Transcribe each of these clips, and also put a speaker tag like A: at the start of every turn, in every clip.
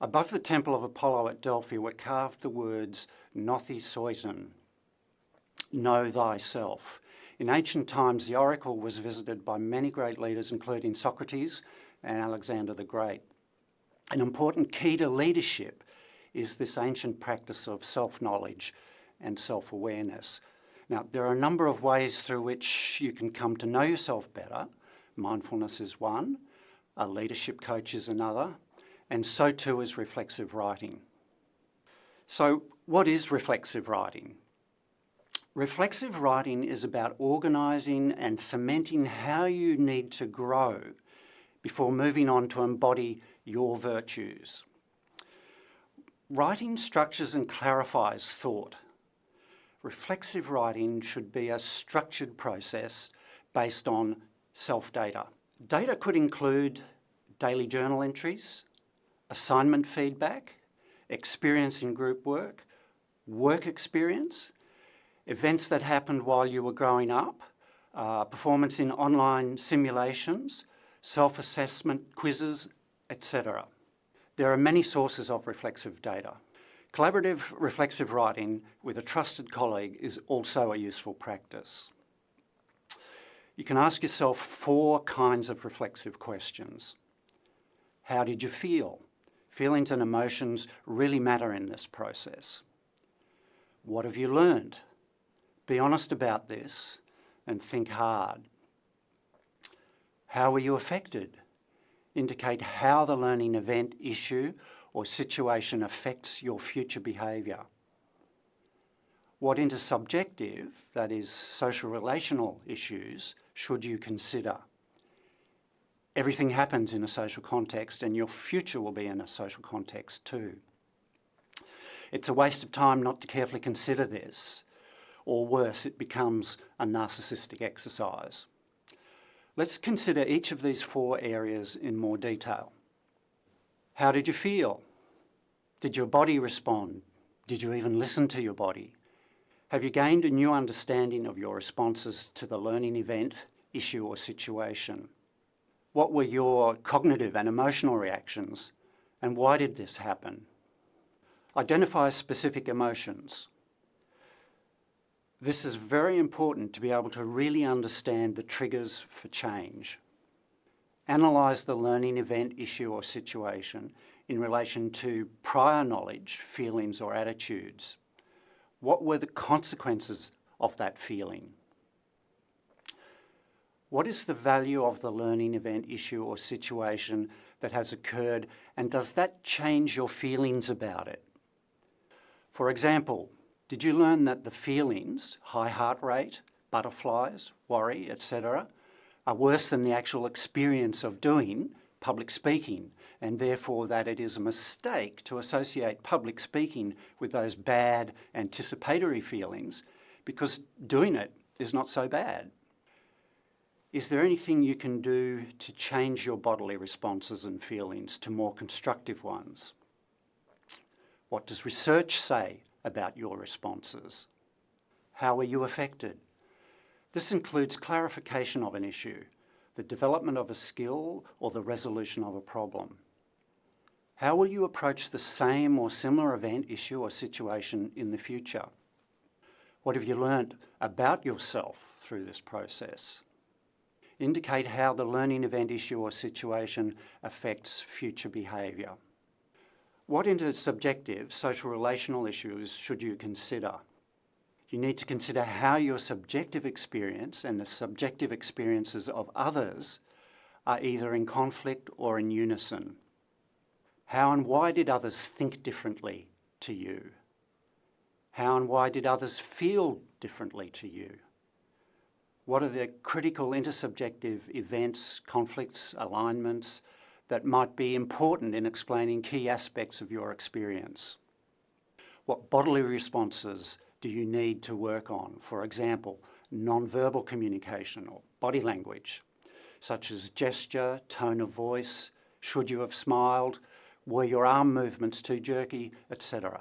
A: Above the temple of Apollo at Delphi were carved the words Nothi know thyself. In ancient times, the oracle was visited by many great leaders, including Socrates and Alexander the Great. An important key to leadership is this ancient practice of self-knowledge and self-awareness. Now, there are a number of ways through which you can come to know yourself better. Mindfulness is one, a leadership coach is another, and so too is reflexive writing. So what is reflexive writing? Reflexive writing is about organising and cementing how you need to grow before moving on to embody your virtues. Writing structures and clarifies thought. Reflexive writing should be a structured process based on self-data. Data could include daily journal entries, assignment feedback, experience in group work, work experience, events that happened while you were growing up, uh, performance in online simulations, self-assessment quizzes, etc. There are many sources of reflexive data. Collaborative reflexive writing with a trusted colleague is also a useful practice. You can ask yourself four kinds of reflexive questions. How did you feel? Feelings and emotions really matter in this process. What have you learned? Be honest about this and think hard. How were you affected? Indicate how the learning event, issue or situation affects your future behaviour. What intersubjective, that is social relational issues, should you consider? Everything happens in a social context and your future will be in a social context too. It's a waste of time not to carefully consider this or worse, it becomes a narcissistic exercise. Let's consider each of these four areas in more detail. How did you feel? Did your body respond? Did you even listen to your body? Have you gained a new understanding of your responses to the learning event, issue or situation? What were your cognitive and emotional reactions and why did this happen? Identify specific emotions. This is very important to be able to really understand the triggers for change. Analyse the learning event, issue or situation in relation to prior knowledge, feelings or attitudes. What were the consequences of that feeling? What is the value of the learning event, issue or situation that has occurred and does that change your feelings about it? For example, did you learn that the feelings, high heart rate, butterflies, worry, etc., are worse than the actual experience of doing public speaking and therefore that it is a mistake to associate public speaking with those bad anticipatory feelings because doing it is not so bad. Is there anything you can do to change your bodily responses and feelings to more constructive ones? What does research say about your responses. How are you affected? This includes clarification of an issue, the development of a skill or the resolution of a problem. How will you approach the same or similar event, issue or situation in the future? What have you learnt about yourself through this process? Indicate how the learning event, issue or situation affects future behaviour. What intersubjective social relational issues should you consider? You need to consider how your subjective experience and the subjective experiences of others are either in conflict or in unison. How and why did others think differently to you? How and why did others feel differently to you? What are the critical intersubjective events, conflicts, alignments, that might be important in explaining key aspects of your experience. What bodily responses do you need to work on? For example, non-verbal communication or body language, such as gesture, tone of voice, should you have smiled, were your arm movements too jerky, etc.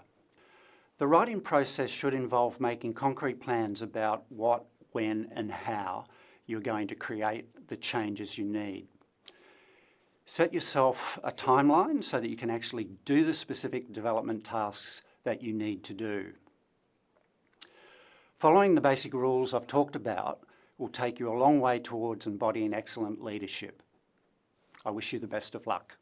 A: The writing process should involve making concrete plans about what, when and how you're going to create the changes you need. Set yourself a timeline so that you can actually do the specific development tasks that you need to do. Following the basic rules I've talked about will take you a long way towards embodying excellent leadership. I wish you the best of luck.